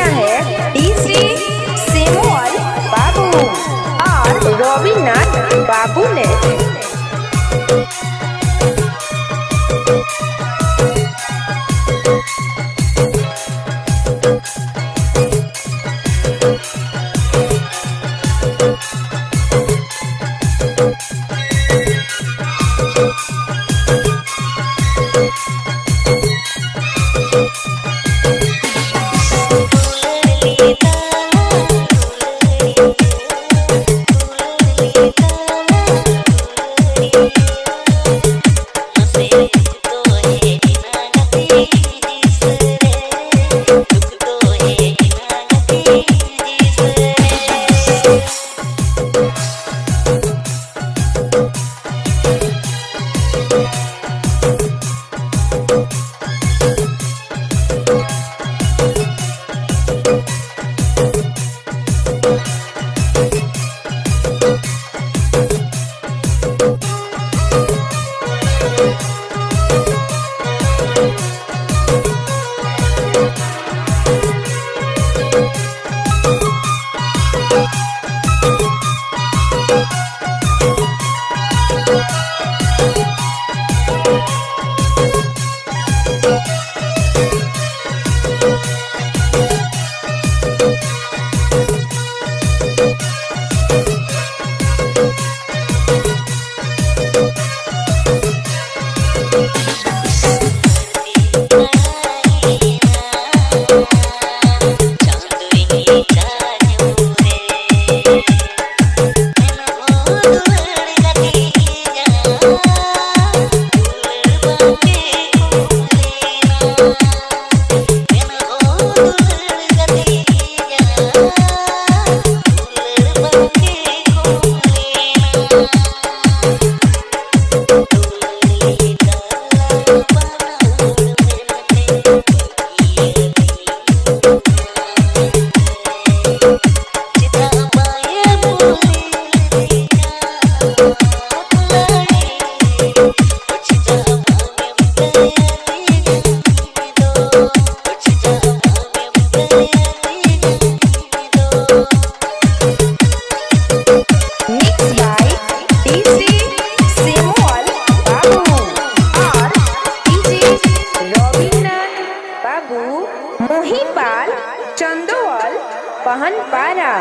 किया है? डीसी सेमोअल बाबू और रविनाथ बाबू ने मोहीपाल चंदोवाल पहनपारा।